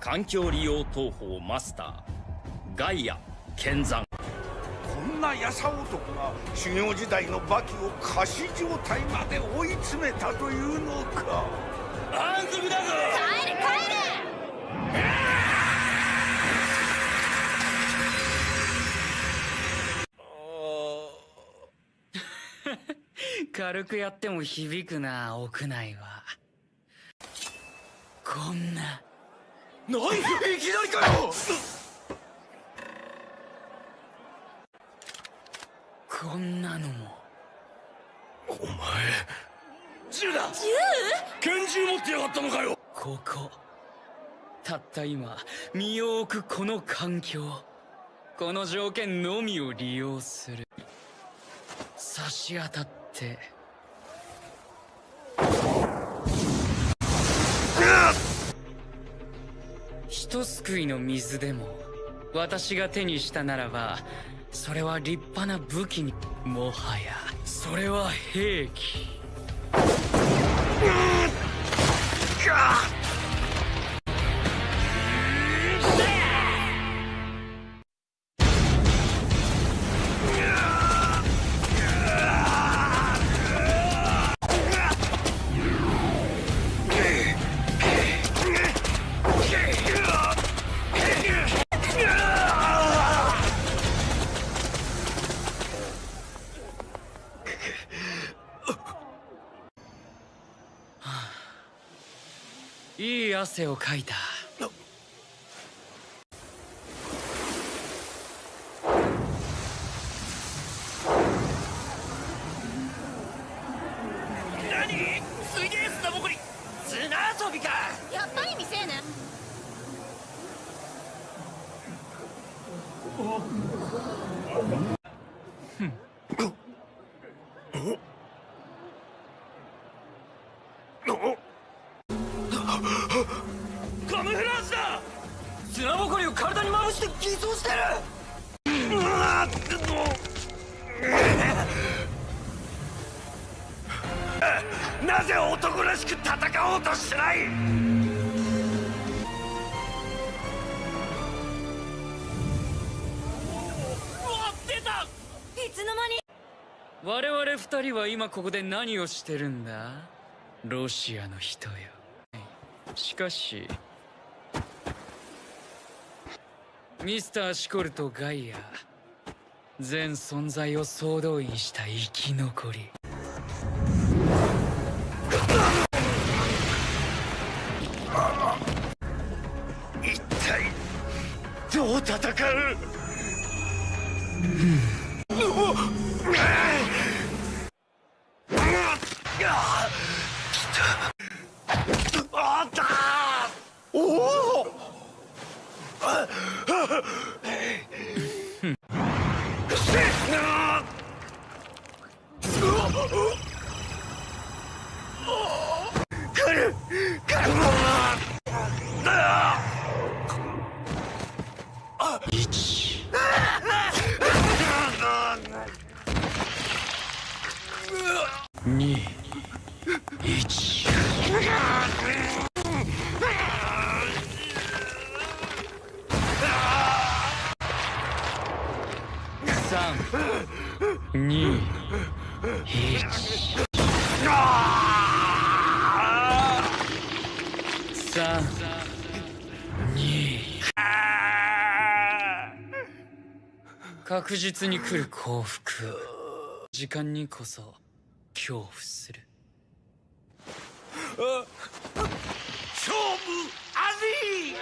環境利用東方マスターガイア剣山。こんなやさ男が修行時代のバキを仮死状態まで追い詰めたというのか。反則だぞ！帰れ帰れ軽くやっても響くな屋内は。こんな何いきなりかよ！こんなのも。お前銃だ！拳銃持ってやがったのかよ！ここ。たった今身を置くこの環境。この条件のみを利用する。差し当たってとすくいの水でも私が手にしたならばそれは立派な武器にもはやそれは兵器。いい汗をかいた。何？フラージュだ！砂ぼこりを体にまぶして偽装してる！なぜ男らしく戦おうとしない！いつの間に？我々二人は今ここで何をしてるんだ？ロシアの人よ。しかしミスター・シコルとガイア全存在を総動員した生き残り。一体どう戦う？あったおお来2 1 3 2確実に来る幸福時間にこそ恐怖する。勝負あり。